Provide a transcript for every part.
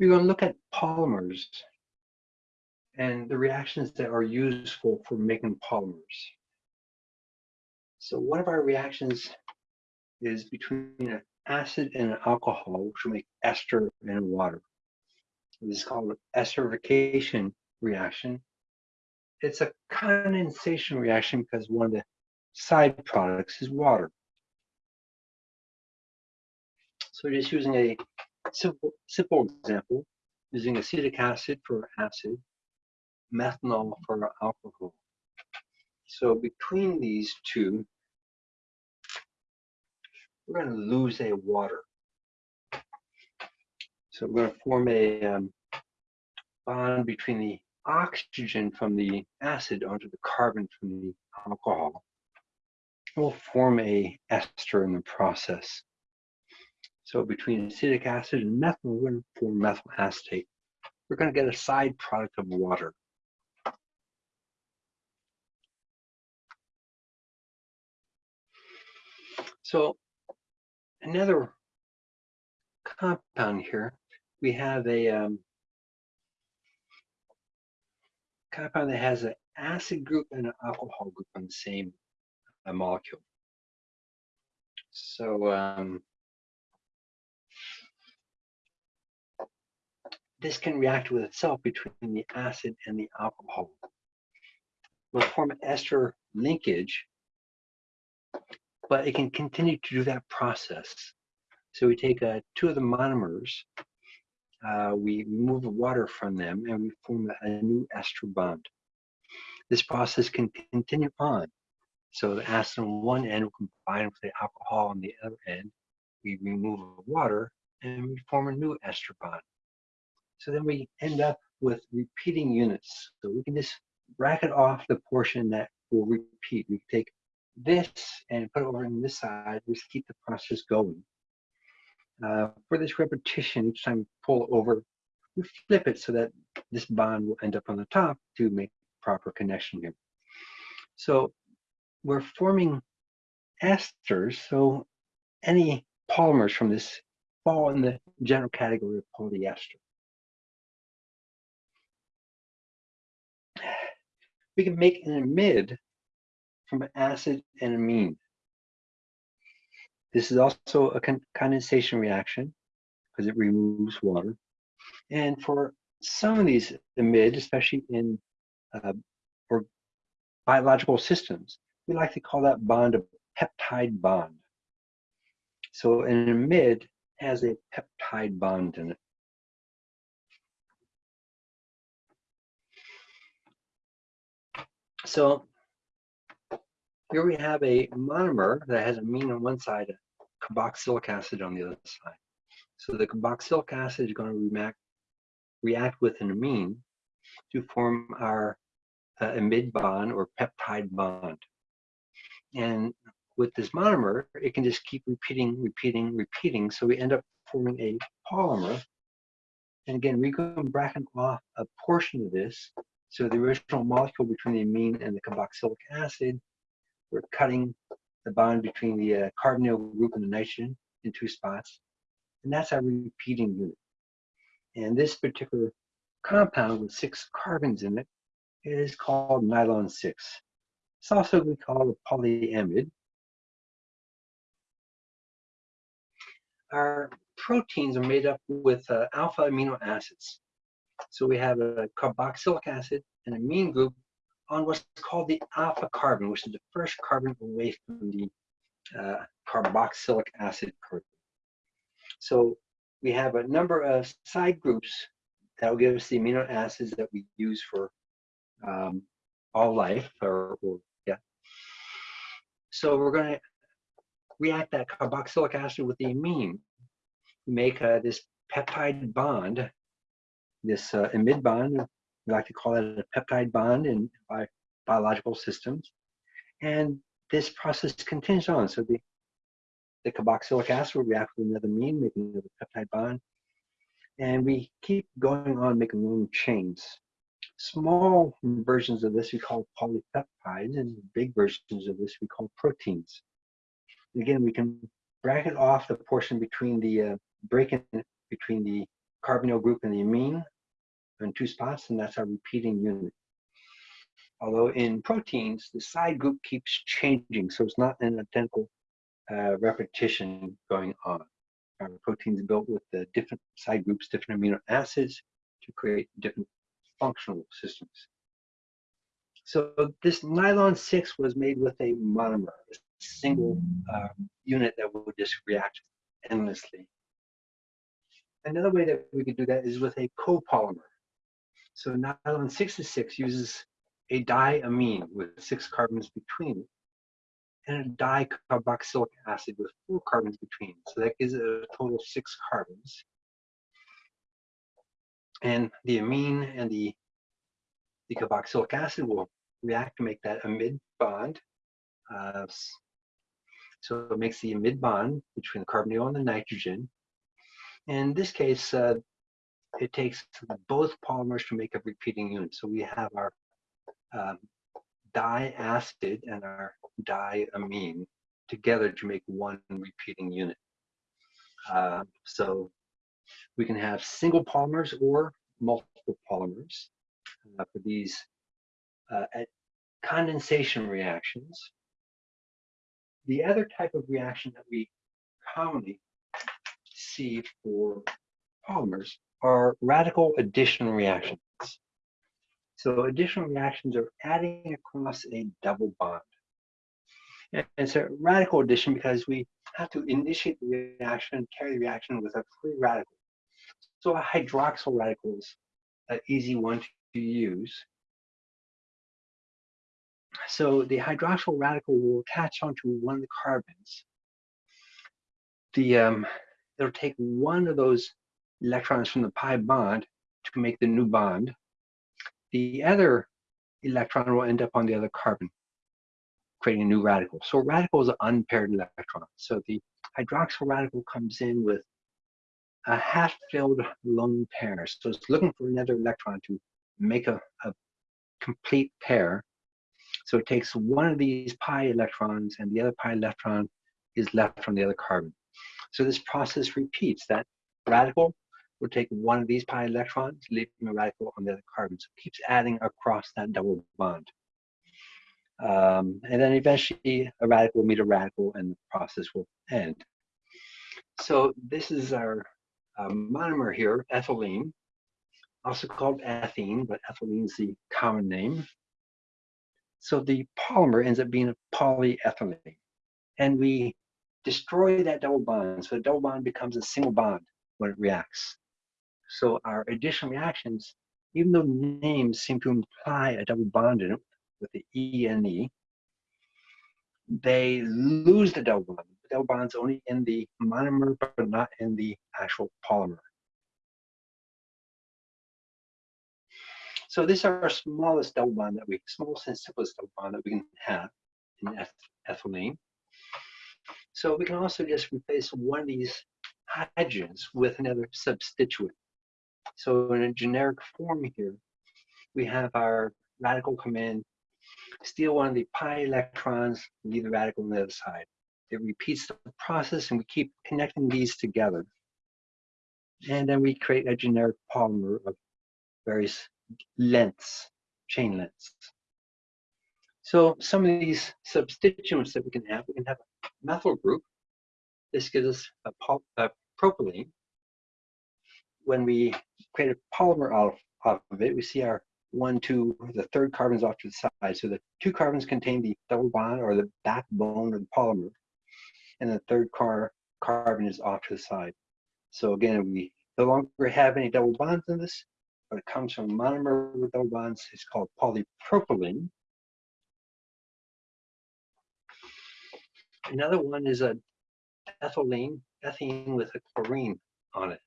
we're going to look at polymers and the reactions that are useful for making polymers. So one of our reactions is between an acid and an alcohol, which will make ester and water. This is called an esterification reaction. It's a condensation reaction because one of the side products is water. So we're just using a simple, simple example, using acetic acid for acid, methanol for alcohol. So between these two, we're going to lose a water. So we're going to form a um, bond between the oxygen from the acid onto the carbon from the alcohol. We'll form a ester in the process. So between acetic acid and methyl, we're going to form methyl acetate. We're going to get a side product of water. So another compound here, we have a um, compound that has an acid group and an alcohol group on the same uh, molecule. So um, this can react with itself between the acid and the alcohol. Will form an ester linkage but it can continue to do that process. So we take uh, two of the monomers, uh, we remove the water from them, and we form a new ester bond. This process can continue on. So the acid on one end will combine with the alcohol on the other end. We remove water, and we form a new ester bond. So then we end up with repeating units. So we can just bracket off the portion that will repeat. We take this and put it over on this side, just keep the process going. Uh, for this repetition, each time you pull over, we flip it so that this bond will end up on the top to make proper connection here. So we're forming esters, so any polymers from this fall in the general category of polyester. We can make an amide from an acid and amine. This is also a con condensation reaction because it removes water. And for some of these amide, especially in uh, or biological systems, we like to call that bond a peptide bond. So an amide has a peptide bond in it. So here we have a monomer that has amine on one side, a carboxylic acid on the other side. So the carboxylic acid is going to react, react with an amine to form our uh, amide bond or peptide bond. And with this monomer, it can just keep repeating, repeating, repeating. So we end up forming a polymer. And again, we can bracket off a portion of this. So the original molecule between the amine and the carboxylic acid we're cutting the bond between the uh, carbonyl group and the nitrogen in two spots. And that's our repeating unit. And this particular compound with six carbons in it is called nylon 6. It's also we call a polyamide. Our proteins are made up with uh, alpha amino acids. So we have a carboxylic acid, and an amine group, on what's called the alpha carbon, which is the first carbon away from the uh, carboxylic acid carbon. So we have a number of side groups that will give us the amino acids that we use for um, all life, or, or, yeah. So we're going to react that carboxylic acid with the amine, make uh, this peptide bond, this uh, bond we like to call it a peptide bond in bi biological systems. And this process continues on. So the, the carboxylic acid will react with another amine, making another peptide bond. And we keep going on making long chains. Small versions of this we call polypeptides, and big versions of this we call proteins. Again, we can bracket off the portion between the uh, break in between the carbonyl group in the amine in two spots, and that's our repeating unit. Although in proteins, the side group keeps changing, so it's not an identical uh, repetition going on. Our proteins built with the different side groups, different amino acids to create different functional systems. So this nylon 6 was made with a monomer, a single uh, unit that would just react endlessly. Another way that we could do that is with a copolymer. So nylon 66 uses a diamine with six carbons between and a dicarboxylic acid with four carbons between. So that gives it a total of six carbons. And the amine and the, the carboxylic acid will react to make that amide bond. Uh, so it makes the amide bond between the carbonyl and the nitrogen. In this case, uh, it takes both polymers to make a repeating unit. So we have our um, diacid and our diamine together to make one repeating unit. Uh, so we can have single polymers or multiple polymers uh, for these uh, condensation reactions. The other type of reaction that we commonly see for polymers are radical addition reactions. So additional reactions are adding across a double bond. And it's a radical addition because we have to initiate the reaction, carry the reaction with a free radical. So a hydroxyl radical is an easy one to use. So the hydroxyl radical will attach onto one of the carbons. The um, it'll take one of those electrons from the pi bond to make the new bond the other electron will end up on the other carbon, creating a new radical. So a radical is an unpaired electron. So the hydroxyl radical comes in with a half-filled lone pair. So it's looking for another electron to make a, a complete pair. So it takes one of these pi electrons and the other pi electron is left from the other carbon. So this process repeats. That radical will take one of these pi electrons, leaving a radical on the other carbon. So it keeps adding across that double bond. Um, and then eventually a radical will meet a radical and the process will end. So this is our um, monomer here, ethylene, also called ethene, but ethylene is the common name. So the polymer ends up being a polyethylene. And we destroy that double bond. So the double bond becomes a single bond when it reacts. So our addition reactions, even though names seem to imply a double bond in it with the E and E, they lose the double bond. The double bond's only in the monomer, but not in the actual polymer. So this is our smallest double bond that we, smallest and simplest double bond that we can have in eth ethylene. So we can also just replace one of these hydrogens with another substituent. So in a generic form here, we have our radical come in, steal one of the pi electrons, leave the radical on the other side. It repeats the process and we keep connecting these together. And then we create a generic polymer of various lengths, chain lengths. So some of these substituents that we can have, we can have a methyl group. This gives us a, a propylene when we create a polymer off, off of it, we see our one, two, the third carbon's off to the side. So the two carbons contain the double bond or the backbone of the polymer, and the third car carbon is off to the side. So again, we no longer have any double bonds in this, but it comes from a monomer with double bonds. It's called polypropylene. Another one is a ethylene, ethene with a chlorine on it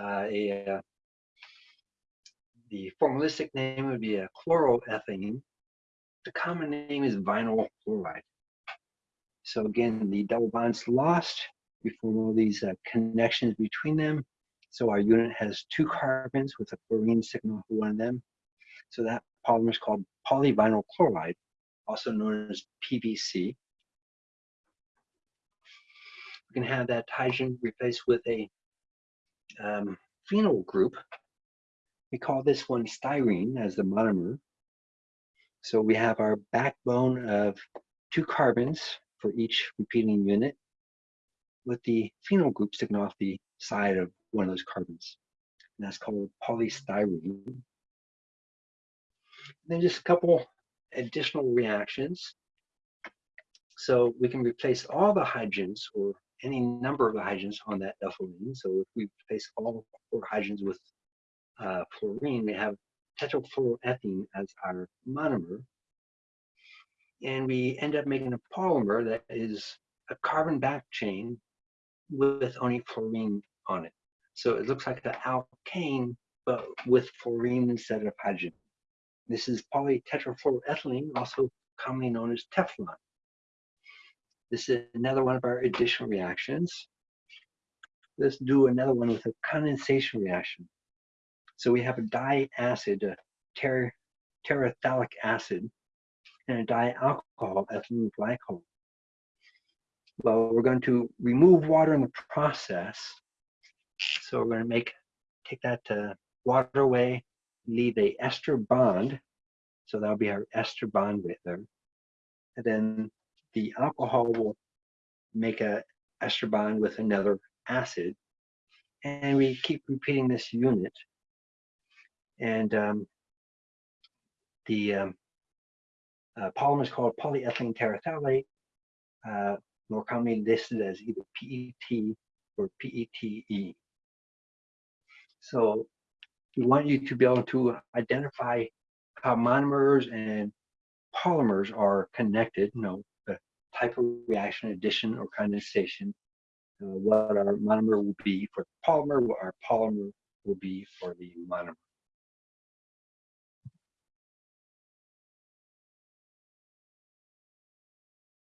uh, a, uh, the formalistic name would be a chloroethane. The common name is vinyl chloride. So again, the double bonds lost. We form all these uh, connections between them. So our unit has two carbons with a chlorine sticking off one of them. So that polymer is called polyvinyl chloride, also known as PVC. Can have that hydrogen replaced with a um, phenyl group. We call this one styrene as the monomer. So we have our backbone of two carbons for each repeating unit with the phenyl group sticking off the side of one of those carbons. And that's called polystyrene. then just a couple additional reactions. So we can replace all the hydrogens or any number of hydrogens on that ethylene. So if we replace all four hydrogens with uh, fluorine, we have tetrafluoroethene as our monomer. And we end up making a polymer that is a carbon back chain with only fluorine on it. So it looks like an alkane, but with fluorine instead of hydrogen. This is polytetrafluoroethylene, also commonly known as Teflon. This is another one of our additional reactions. Let's do another one with a condensation reaction. So we have a diacid, a ter terephthalic acid, and a dialcohol, ethylene glycol. Well, we're going to remove water in the process. So we're going to make take that uh, water away, leave a ester bond. So that'll be our ester bond right there. And then the alcohol will make a ester bond with another acid. And we keep repeating this unit. And um, the um, uh, polymer is called polyethylene terephthalate, uh, more commonly listed as either PET or PETE. So we want you to be able to identify how monomers and polymers are connected, you know, type of reaction, addition or condensation, uh, what our monomer will be for the polymer, what our polymer will be for the monomer.